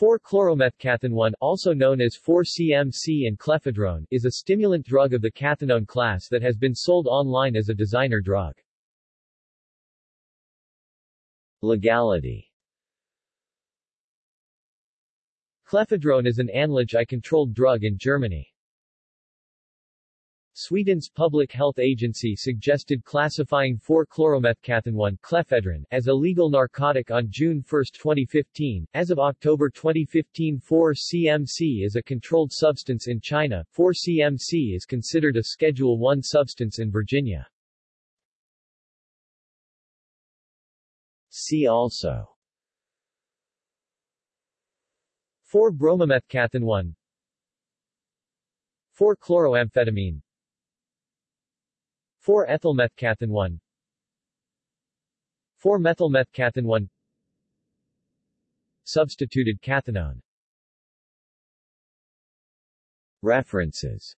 4-chloromethcathinone, also known as 4-CMC and clephedrone, is a stimulant drug of the cathinone class that has been sold online as a designer drug. Legality Clephedrone is an anlage I-controlled drug in Germany. Sweden's public health agency suggested classifying 4-chloromethcathinone clephedrone as a legal narcotic on June 1, 2015. As of October 2015 4-CMC is a controlled substance in China. 4-CMC is considered a Schedule I substance in Virginia. See also 4-bromomethcathinone 4-chloroamphetamine 4-ethylmethcathinone 4-methylmethcathinone Substituted cathinone References